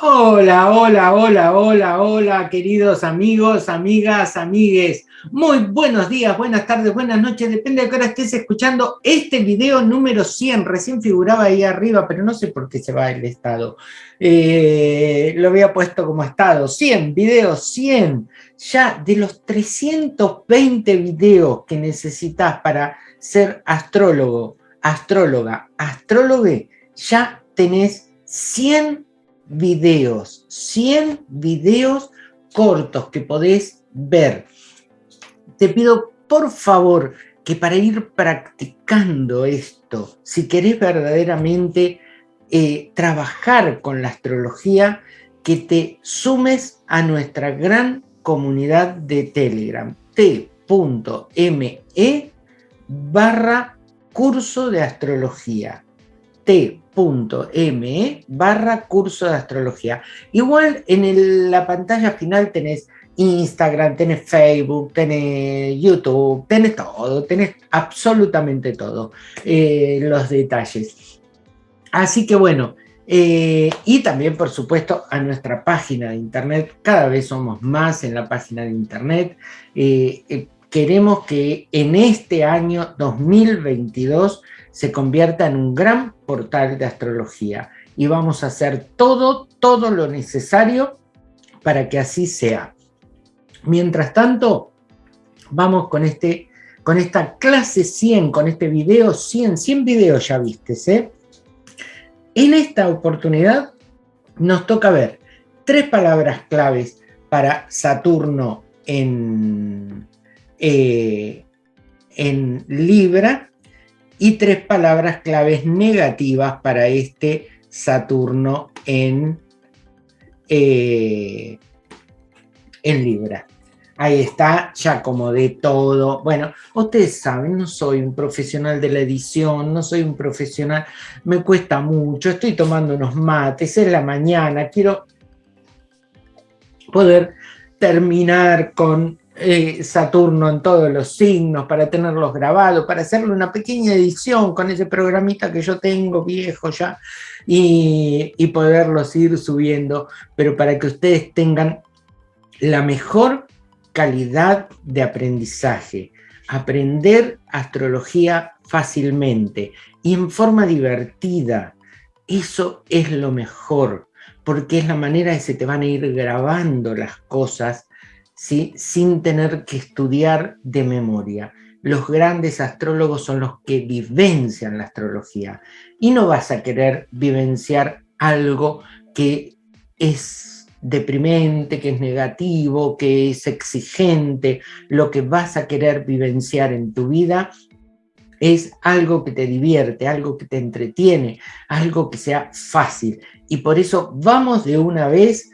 Hola, hola, hola, hola, hola, queridos amigos, amigas, amigues. Muy buenos días, buenas tardes, buenas noches, depende de qué hora estés escuchando este video número 100. Recién figuraba ahí arriba, pero no sé por qué se va el estado. Eh, lo había puesto como estado. 100 videos, 100. Ya de los 320 videos que necesitas para ser astrólogo, astróloga, astrólogue, ya tenés 100 videos, 100 videos cortos que podés ver. Te pido por favor que para ir practicando esto, si querés verdaderamente eh, trabajar con la astrología, que te sumes a nuestra gran comunidad de Telegram, t.me barra curso de astrología, t .me barra curso de astrología. Igual en la pantalla final tenés Instagram, tenés Facebook, tenés YouTube, tenés todo, tenés absolutamente todo, eh, los detalles. Así que bueno, eh, y también por supuesto a nuestra página de internet, cada vez somos más en la página de internet. Eh, queremos que en este año 2022 se convierta en un gran portal de astrología y vamos a hacer todo, todo lo necesario para que así sea. Mientras tanto, vamos con, este, con esta clase 100, con este video 100, 100 videos ya viste, ¿eh? En esta oportunidad nos toca ver tres palabras claves para Saturno en, eh, en Libra y tres palabras claves negativas para este Saturno en, eh, en Libra. Ahí está, ya como de todo. Bueno, ustedes saben, no soy un profesional de la edición, no soy un profesional, me cuesta mucho, estoy tomando unos mates, es la mañana, quiero poder terminar con eh, Saturno en todos los signos, para tenerlos grabados, para hacerle una pequeña edición con ese programita que yo tengo viejo ya y, y poderlos ir subiendo, pero para que ustedes tengan la mejor calidad de aprendizaje, aprender astrología fácilmente y en forma divertida, eso es lo mejor, porque es la manera que se te van a ir grabando las cosas sin tener que estudiar de memoria. Los grandes astrólogos son los que vivencian la astrología y no vas a querer vivenciar algo que es deprimente, que es negativo, que es exigente. Lo que vas a querer vivenciar en tu vida es algo que te divierte, algo que te entretiene, algo que sea fácil. Y por eso vamos de una vez,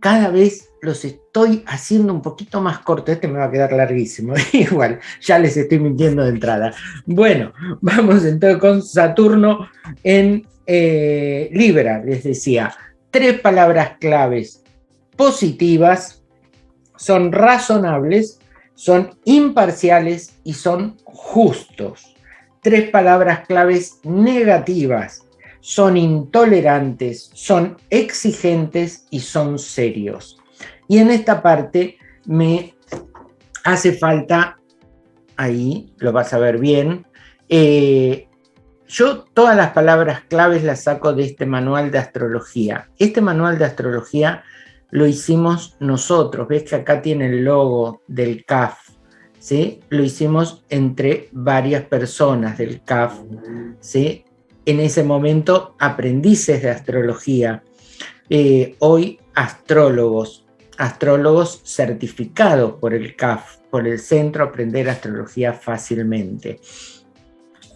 cada vez los estoy haciendo un poquito más corto, este me va a quedar larguísimo, igual, ya les estoy mintiendo de entrada. Bueno, vamos entonces con Saturno en eh, Libra, les decía, tres palabras claves positivas, son razonables, son imparciales y son justos. Tres palabras claves negativas, son intolerantes, son exigentes y son serios. Y en esta parte me hace falta, ahí lo vas a ver bien, eh, yo todas las palabras claves las saco de este manual de astrología. Este manual de astrología lo hicimos nosotros, ves que acá tiene el logo del CAF, ¿sí? Lo hicimos entre varias personas del CAF, ¿sí? En ese momento aprendices de astrología, eh, hoy astrólogos, astrólogos certificados por el CAF, por el Centro Aprender Astrología Fácilmente.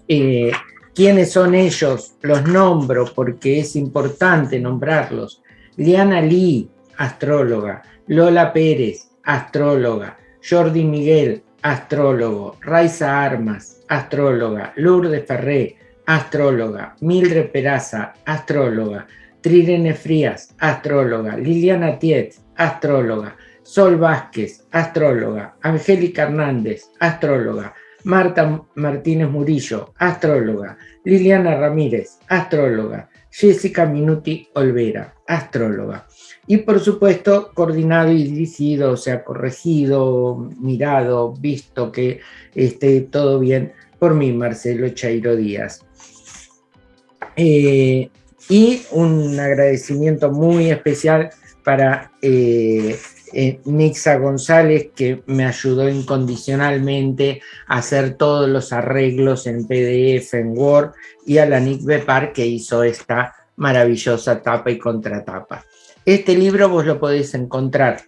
Eh, ¿Quiénes son ellos? Los nombro porque es importante nombrarlos. Liana Lee, astróloga. Lola Pérez, astróloga. Jordi Miguel, astrólogo. Raiza Armas, astróloga. Lourdes Ferré, astróloga. Mildred Peraza, astróloga. Trirene Frías, astróloga. Liliana Tiet, astróloga, Sol Vázquez, astróloga, Angélica Hernández, astróloga, Marta Martínez Murillo, astróloga, Liliana Ramírez, astróloga, Jessica Minuti Olvera, astróloga. Y por supuesto, coordinado y dirigido, o sea, corregido, mirado, visto que esté todo bien por mí, Marcelo Chairo Díaz. Eh, y un agradecimiento muy especial para eh, eh, Nixa González, que me ayudó incondicionalmente a hacer todos los arreglos en PDF, en Word, y a la Nick Bepar, que hizo esta maravillosa tapa y contratapa. Este libro vos lo podéis encontrar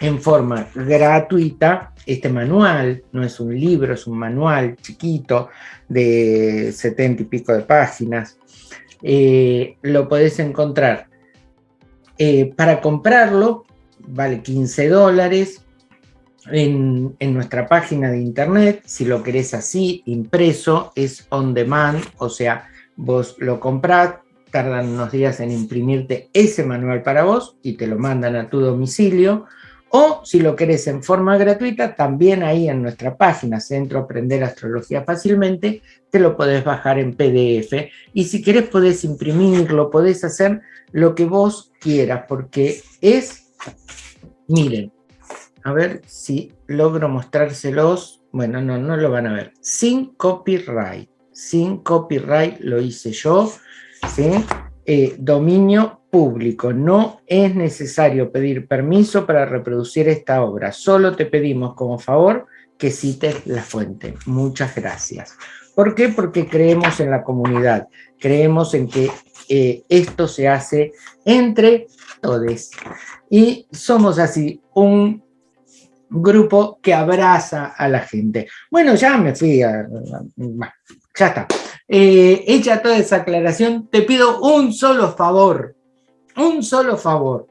en forma gratuita, este manual, no es un libro, es un manual chiquito de setenta y pico de páginas, eh, lo podés encontrar. Eh, para comprarlo, vale 15 dólares en, en, nuestra página de internet, si lo querés así, impreso, es on demand, o sea, vos lo comprás, tardan unos días en imprimirte ese manual para vos y te lo mandan a tu domicilio, o si lo querés en forma gratuita, también ahí en nuestra página Centro Aprender Astrología Fácilmente, te lo podés bajar en PDF. Y si querés podés imprimirlo, podés hacer lo que vos quieras, porque es, miren, a ver si logro mostrárselos. Bueno, no, no lo van a ver. Sin copyright. Sin copyright lo hice yo. ¿sí? Eh, dominio público. No es necesario pedir permiso para reproducir esta obra. Solo te pedimos como favor que cites la fuente. Muchas gracias. ¿Por qué? Porque creemos en la comunidad. Creemos en que eh, esto se hace entre todos. Y somos así un grupo que abraza a la gente. Bueno, ya me fui a... ya está. Eh, hecha toda esa aclaración, te pido un solo favor, un solo favor,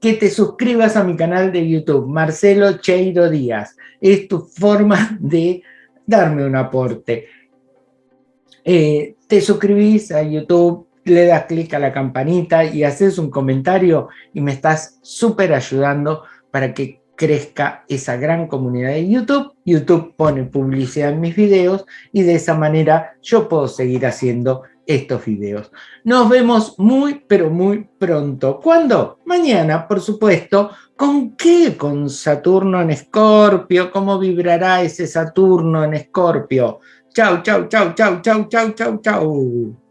que te suscribas a mi canal de YouTube, Marcelo Cheiro Díaz. Es tu forma de darme un aporte. Eh, te suscribís a YouTube, le das clic a la campanita y haces un comentario y me estás súper ayudando para que crezca esa gran comunidad de YouTube. YouTube pone publicidad en mis videos y de esa manera yo puedo seguir haciendo estos videos. Nos vemos muy, pero muy pronto. ¿Cuándo? Mañana, por supuesto. ¿Con qué? Con Saturno en Escorpio. ¿Cómo vibrará ese Saturno en Escorpio? Chau, chau, chau, chau, chau, chau, chau, chau.